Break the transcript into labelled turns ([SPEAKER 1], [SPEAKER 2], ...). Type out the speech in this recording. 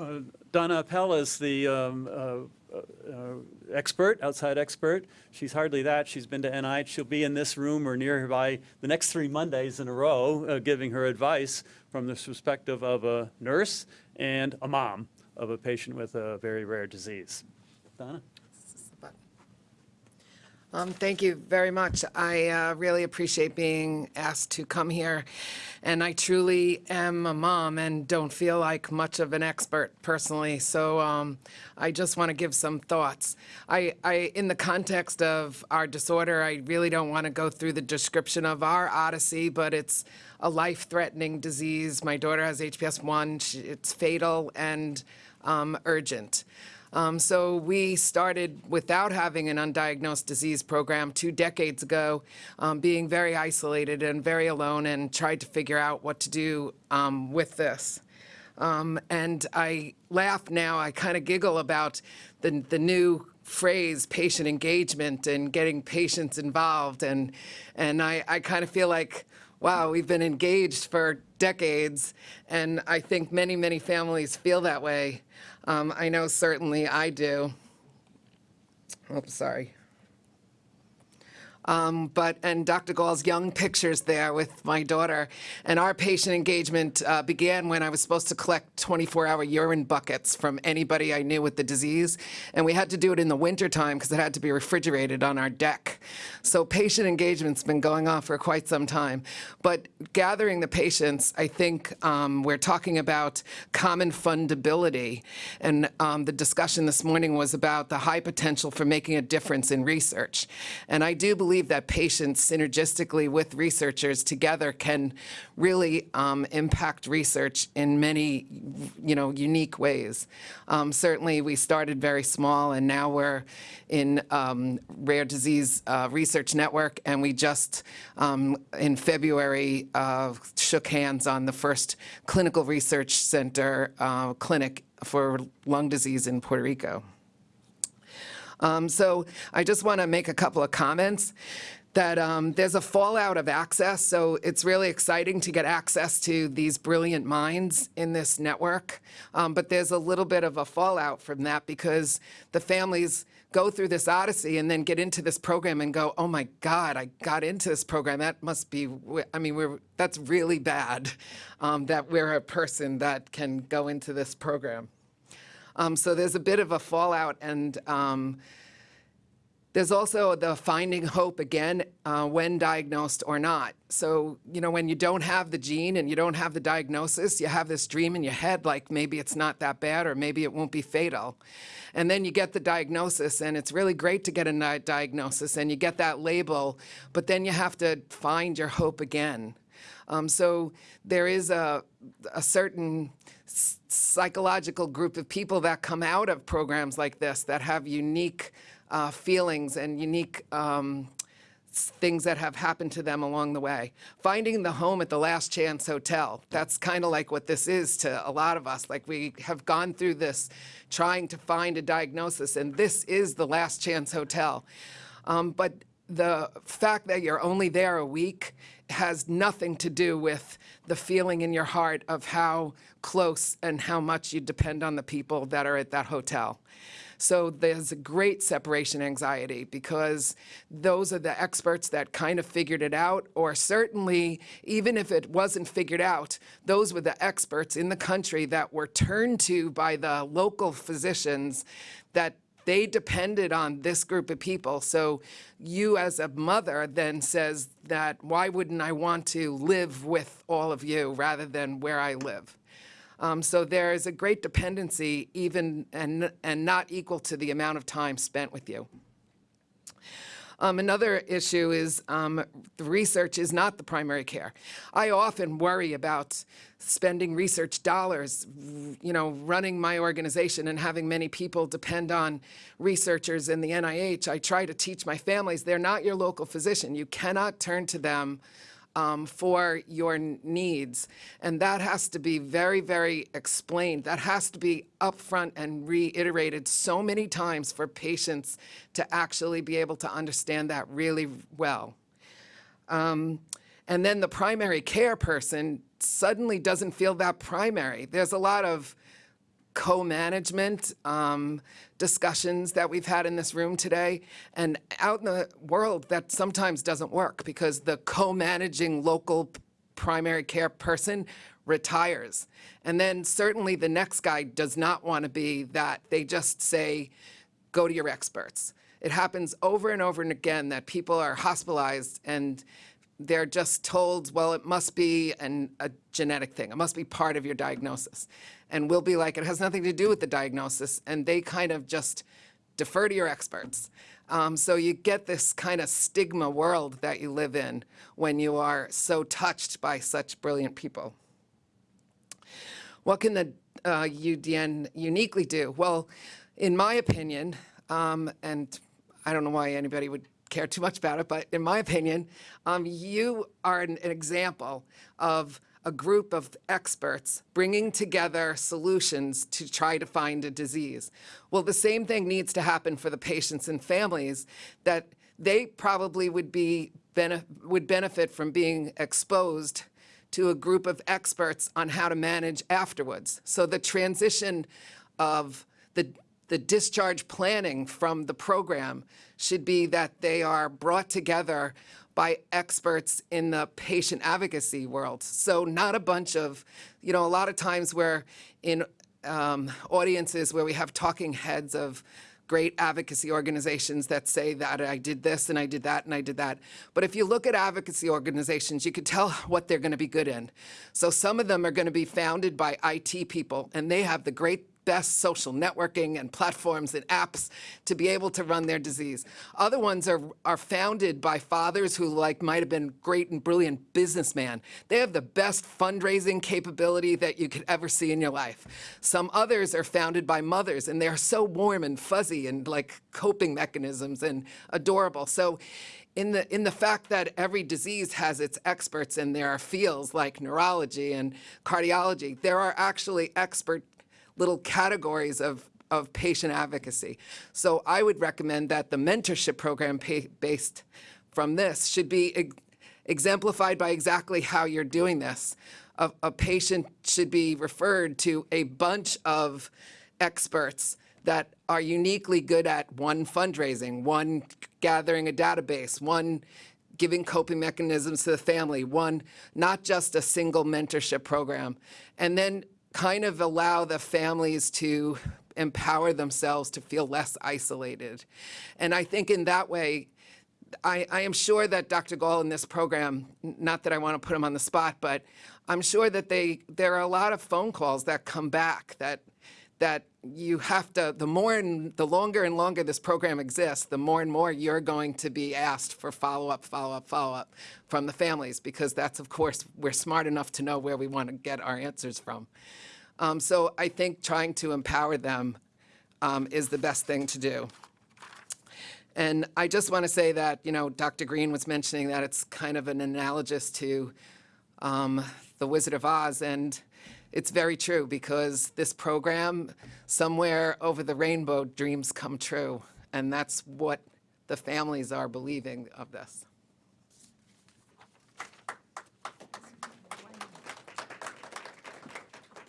[SPEAKER 1] uh, Donna Appell is the um, uh, uh, expert, outside expert. She's hardly that. She's been to NIH. She'll be in this room or nearby the next three Mondays in a row, uh, giving her advice from the perspective of a nurse and a mom of a patient with a very rare disease. Donna?
[SPEAKER 2] Um, Thank you very much. I uh, really appreciate being asked to come here. And I truly am a mom and don't feel like much of an expert personally. So um, I just want to give some thoughts. I, I, in the context of our disorder, I really don't want to go through the description of our odyssey, but it's a life-threatening disease. My daughter has HPS 1. It's fatal and um, urgent. Um, so we started without having an undiagnosed disease program two decades ago, um, being very isolated and very alone and tried to figure out what to do um, with this. Um, and I laugh now, I kind of giggle about the, the new phrase patient engagement and getting patients involved. And, and I, I kind of feel like, wow, we've been engaged for decades. And I think many, many families feel that way. Um, I know certainly I do. Oh, sorry. Um, but, and Dr. Gahl's young pictures there with my daughter. And our patient engagement uh, began when I was supposed to collect 24-hour urine buckets from anybody I knew with the disease. And we had to do it in the wintertime because it had to be refrigerated on our deck. So patient engagement's been going on for quite some time. But gathering the patients, I think um, we're talking about common fundability. And um, the discussion this morning was about the high potential for making a difference in research. And I do believe that patients synergistically with researchers together can really um, impact research in many, you know, unique ways. Um, certainly, we started very small, and now we're in um, Rare Disease uh, Research Network, and we just um, in February uh, shook hands on the first clinical research center uh, clinic for lung disease in Puerto Rico. Um, so I just want to make a couple of comments that um, there's a fallout of access. So it's really exciting to get access to these brilliant minds in this network. Um, but there's a little bit of a fallout from that because the families go through this odyssey and then get into this program and go, oh my God, I got into this program. That must be, I mean, we're, that's really bad um, that we're a person that can go into this program. Um, so there's a bit of a fallout and um, there's also the finding hope again uh, when diagnosed or not. So, you know, when you don't have the gene and you don't have the diagnosis, you have this dream in your head like maybe it's not that bad or maybe it won't be fatal. And then you get the diagnosis and it's really great to get a diagnosis and you get that label, but then you have to find your hope again. Um, so there is a, a certain psychological group of people that come out of programs like this that have unique uh, feelings and unique um, things that have happened to them along the way. Finding the home at the Last Chance Hotel, that's kind of like what this is to a lot of us. Like we have gone through this trying to find a diagnosis, and this is the Last Chance Hotel. Um, but the fact that you're only there a week has nothing to do with the feeling in your heart of how close and how much you depend on the people that are at that hotel. So there's a great separation anxiety because those are the experts that kind of figured it out, or certainly, even if it wasn't figured out, those were the experts in the country that were turned to by the local physicians that they depended on this group of people. So you as a mother then says that why wouldn't I want to live with all of you rather than where I live? Um, so there is a great dependency even and, and not equal to the amount of time spent with you. Um, another issue is um, the research is not the primary care. I often worry about spending research dollars, you know, running my organization and having many people depend on researchers in the NIH. I try to teach my families they're not your local physician. You cannot turn to them um, for your needs. And that has to be very, very explained. That has to be upfront and reiterated so many times for patients to actually be able to understand that really well. Um, and then the primary care person suddenly doesn't feel that primary. There's a lot of co-management um, discussions that we've had in this room today. And out in the world, that sometimes doesn't work because the co-managing local primary care person retires. And then certainly the next guy does not want to be that. They just say, go to your experts. It happens over and over and again that people are hospitalized and they're just told, well, it must be an, a genetic thing. It must be part of your diagnosis. And we'll be like, it has nothing to do with the diagnosis. And they kind of just defer to your experts. Um, so you get this kind of stigma world that you live in when you are so touched by such brilliant people. What can the uh, UDN uniquely do? Well, in my opinion, um, and I don't know why anybody would care too much about it, but in my opinion, um, you are an, an example of a group of experts bringing together solutions to try to find a disease. Well, the same thing needs to happen for the patients and families that they probably would be would benefit from being exposed to a group of experts on how to manage afterwards. So the transition of the, the discharge planning from the program should be that they are brought together by experts in the patient advocacy world. So not a bunch of, you know, a lot of times where in um, audiences where we have talking heads of great advocacy organizations that say that I did this and I did that and I did that. But if you look at advocacy organizations, you can tell what they're going to be good in. So some of them are going to be founded by IT people, and they have the great best social networking and platforms and apps to be able to run their disease. Other ones are, are founded by fathers who like might have been great and brilliant businessmen. They have the best fundraising capability that you could ever see in your life. Some others are founded by mothers and they're so warm and fuzzy and like coping mechanisms and adorable. So in the in the fact that every disease has its experts and there are fields like neurology and cardiology, there are actually expert little categories of, of patient advocacy. So I would recommend that the mentorship program based from this should be ex- exemplified by exactly how you're doing this. A, a patient should be referred to a bunch of experts that are uniquely good at one fundraising, one gathering a database, one giving coping mechanisms to the family, one, not just a single mentorship program. And then kind of allow the families to empower themselves to feel less isolated. And I think in that way, I, I am sure that Dr. Gahl in this program, not that I want to put him on the spot, but I'm sure that they there are a lot of phone calls that come back that that you have to the more and the longer and longer this program exists, the more and more you're going to be asked for follow up, follow up, follow up from the families because that's of course we're smart enough to know where we want to get our answers from. Um, so I think trying to empower them um, is the best thing to do. And I just want to say that, you know, Dr. Green was mentioning that it's kind of an analogous to um, The Wizard of Oz. And it's very true because this program, somewhere over the rainbow, dreams come true. And that's what the families are believing of this.